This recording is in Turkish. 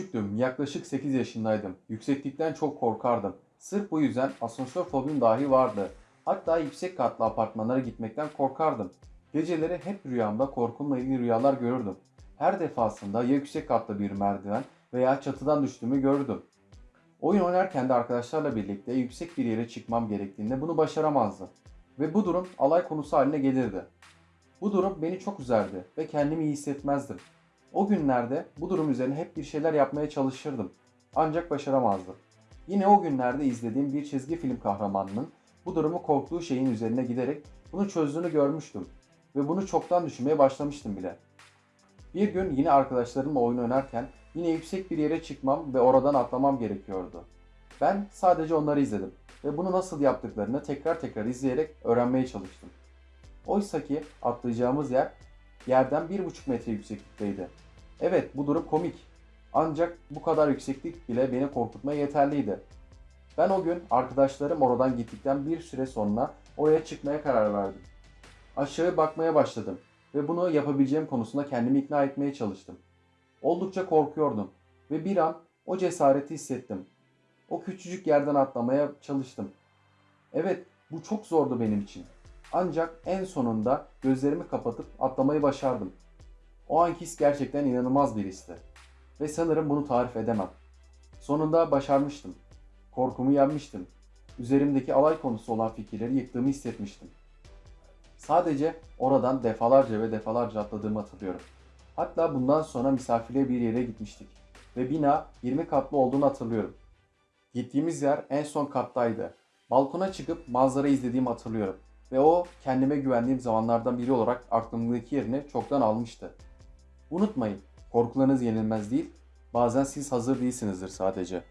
küçüktüm, yaklaşık 8 yaşındaydım. Yükseklikten çok korkardım. Sırf bu yüzden asansör fobim dahi vardı. Hatta yüksek katlı apartmanlara gitmekten korkardım. Geceleri hep rüyamda korkumla ilgili rüyalar görürdüm. Her defasında ya yüksek katlı bir merdiven veya çatıdan düştüğümü gördüm. Oyun oynarken de arkadaşlarla birlikte yüksek bir yere çıkmam gerektiğinde bunu başaramazdım. Ve bu durum alay konusu haline gelirdi. Bu durum beni çok üzerdi ve kendimi iyi hissetmezdim. O günlerde bu durum üzerine hep bir şeyler yapmaya çalışırdım. Ancak başaramazdım. Yine o günlerde izlediğim bir çizgi film kahramanının bu durumu korktuğu şeyin üzerine giderek bunu çözdüğünü görmüştüm. Ve bunu çoktan düşünmeye başlamıştım bile. Bir gün yine arkadaşlarımla oyun oynarken yine yüksek bir yere çıkmam ve oradan atlamam gerekiyordu. Ben sadece onları izledim ve bunu nasıl yaptıklarını tekrar tekrar izleyerek öğrenmeye çalıştım. Oysa ki atlayacağımız yer yerden 1,5 metre yükseklikteydi. Evet bu durum komik. Ancak bu kadar yükseklik bile beni korkutmaya yeterliydi. Ben o gün arkadaşlarım oradan gittikten bir süre sonra oraya çıkmaya karar verdim. Aşağı bakmaya başladım ve bunu yapabileceğim konusunda kendimi ikna etmeye çalıştım. Oldukça korkuyordum ve bir an o cesareti hissettim. O küçücük yerden atlamaya çalıştım. Evet, bu çok zordu benim için. Ancak en sonunda gözlerimi kapatıp atlamayı başardım. O anki his gerçekten inanılmaz bir histi. Ve sanırım bunu tarif edemem. Sonunda başarmıştım. Korkumu yenmiştim. Üzerimdeki alay konusu olan fikirleri yıktığımı hissetmiştim. Sadece oradan defalarca ve defalarca atladığımı hatırlıyorum. Hatta bundan sonra misafirliğe bir yere gitmiştik. Ve bina 20 katlı olduğunu hatırlıyorum. Gittiğimiz yer en son kattaydı. Balkona çıkıp manzara izlediğimi hatırlıyorum. Ve o kendime güvendiğim zamanlardan biri olarak aklımdaki yerini çoktan almıştı. Unutmayın, korkularınız yenilmez değil, bazen siz hazır değilsinizdir sadece.